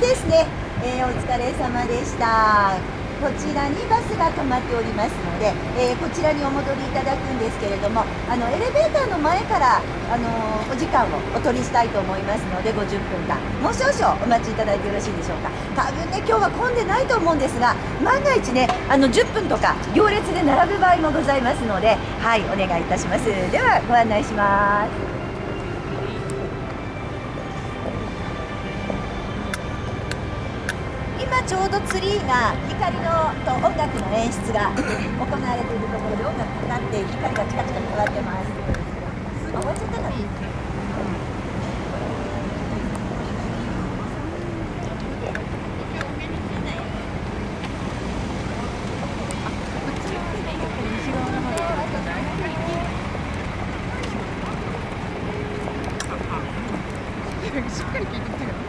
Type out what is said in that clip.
ですね、えー、お疲れ様でした。こちらにバスが止まっておりますので、えー、こちらにお戻りいただくんですけれどもあのエレベーターの前から、あのー、お時間をお取りしたいと思いますので50分間。もう少々お待ちいただいてよろしいでしょうか。多分ね今日は混んでないと思うんですが万が一ねあの10分とか行列で並ぶ場合もございますのではいお願いいたします。ではご案内します。ちょうどツリーが光のと音楽の演出が行われているところで音楽になって光がチカチカ光ってます。終わっちゃったの。しっかり聞いてて。